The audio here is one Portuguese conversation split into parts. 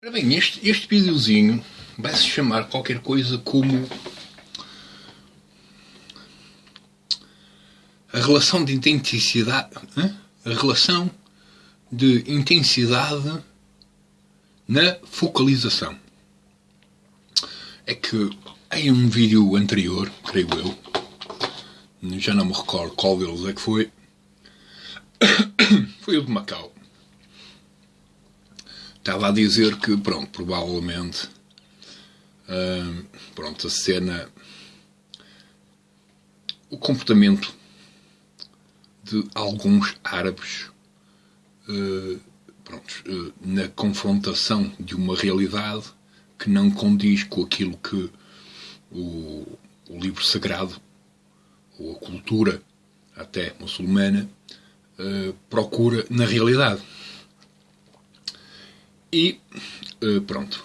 Ora bem, este, este videozinho vai se chamar qualquer coisa como a relação de intensidade a relação de intensidade na focalização é que em um vídeo anterior, creio eu, já não me recordo qual deles é que foi, foi o de Macau. Estava a dizer que, pronto, provavelmente, hum, pronto, a cena, o comportamento de alguns árabes uh, pronto, uh, na confrontação de uma realidade que não condiz com aquilo que o, o livro sagrado ou a cultura até muçulmana uh, procura na realidade. E uh, pronto.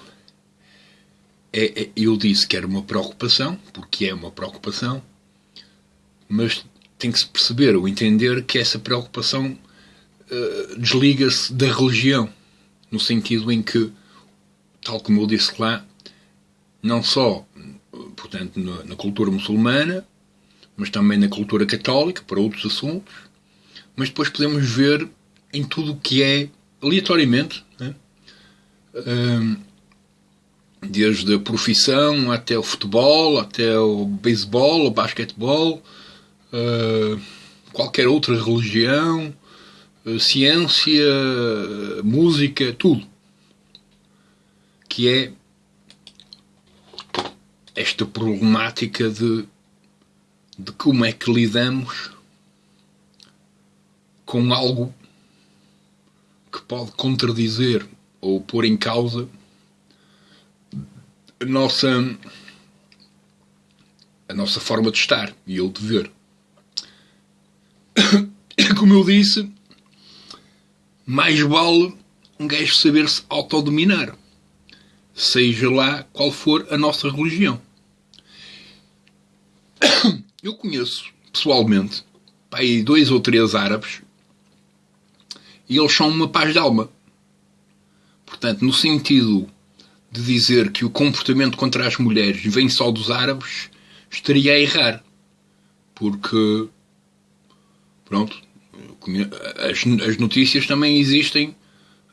É, é, eu disse que era uma preocupação, porque é uma preocupação, mas tem que se perceber ou entender que essa preocupação uh, desliga-se da religião, no sentido em que tal como eu disse lá, não só, portanto, na, na cultura muçulmana, mas também na cultura católica, para outros assuntos, mas depois podemos ver em tudo o que é, aleatoriamente, né? Desde a profissão até o futebol, até o beisebol, o basquetebol, qualquer outra religião, ciência, música, tudo. Que é esta problemática de, de como é que lidamos com algo que pode contradizer ou pôr em causa a nossa a nossa forma de estar e o de ver. Como eu disse, mais vale um gajo saber se autodominar seja lá qual for a nossa religião. Eu conheço pessoalmente aí dois ou três árabes e eles são uma paz de alma. Portanto, no sentido de dizer que o comportamento contra as mulheres vem só dos árabes, estaria a errar. Porque, pronto, as, as notícias também existem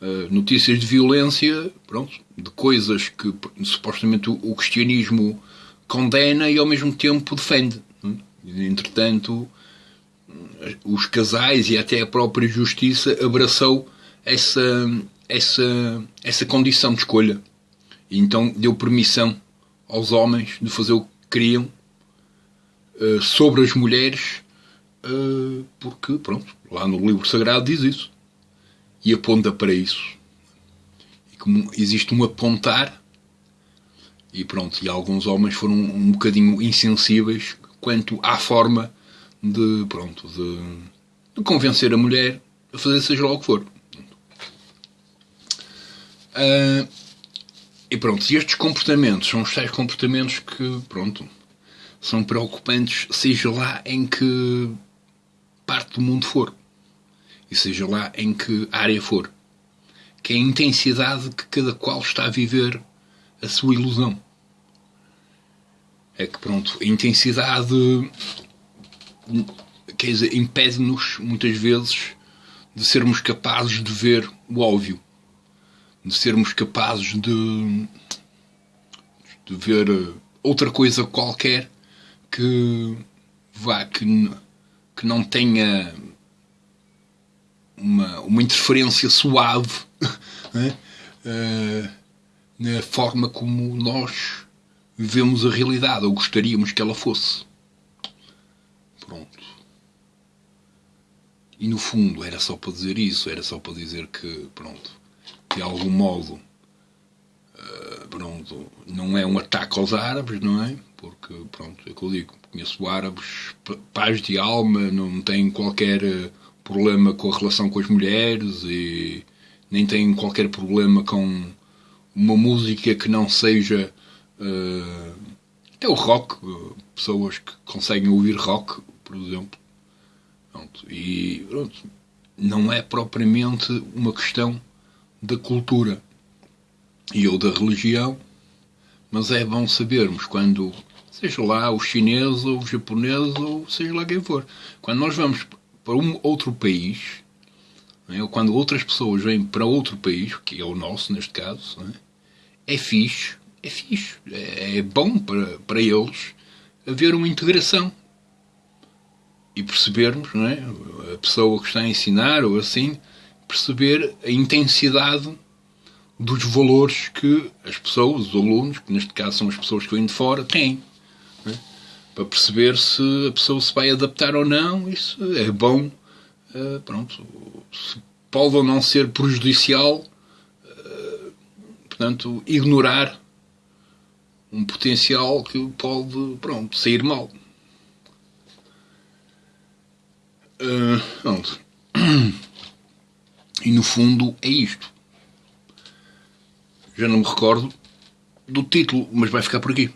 eh, notícias de violência, pronto, de coisas que supostamente o, o cristianismo condena e ao mesmo tempo defende. Entretanto, os casais e até a própria justiça abraçou essa, essa, essa condição de escolha. E então deu permissão aos homens de fazer o que queriam uh, sobre as mulheres, uh, porque, pronto, lá no livro sagrado diz isso e aponta para isso. E como existe um apontar, e pronto, e alguns homens foram um bocadinho insensíveis quanto à forma de, pronto, de, de convencer a mulher a fazer seja lá o que for. Uh, e pronto, estes comportamentos são os tais comportamentos que, pronto, são preocupantes, seja lá em que parte do mundo for. E seja lá em que área for, que é a intensidade que cada qual está a viver a sua ilusão. É que, pronto, a intensidade quer dizer, impede-nos, muitas vezes, de sermos capazes de ver o óbvio, de sermos capazes de, de ver outra coisa qualquer que vá, que, que não tenha uma, uma interferência suave né? uh, na forma como nós vemos a realidade, ou gostaríamos que ela fosse. Pronto. E no fundo era só para dizer isso, era só para dizer que, pronto, de algum modo, uh, pronto, não é um ataque aos árabes, não é? Porque, pronto, é o que eu digo, conheço árabes, paz de alma, não têm qualquer uh, problema com a relação com as mulheres e nem tem qualquer problema com uma música que não seja até o rock, pessoas que conseguem ouvir rock, por exemplo. Pronto, e pronto, não é propriamente uma questão da cultura. e ou da religião, mas é bom sabermos quando, seja lá o chinês ou o japonês ou seja lá quem for, quando nós vamos para um outro país, é? ou quando outras pessoas vêm para outro país, que é o nosso neste caso, é? é fixe, é fixe, é, é bom para, para eles haver uma integração e percebermos, não é? a pessoa que está a ensinar ou assim, perceber a intensidade dos valores que as pessoas, os alunos, que neste caso são as pessoas que vêm de fora, têm. É? Para perceber se a pessoa se vai adaptar ou não, isso é bom. Uh, pronto, pode ou não ser prejudicial, uh, portanto, ignorar um potencial que pode, pronto, sair mal. Uh, pronto. E no fundo é isto. Já não me recordo do título, mas vai ficar por aqui.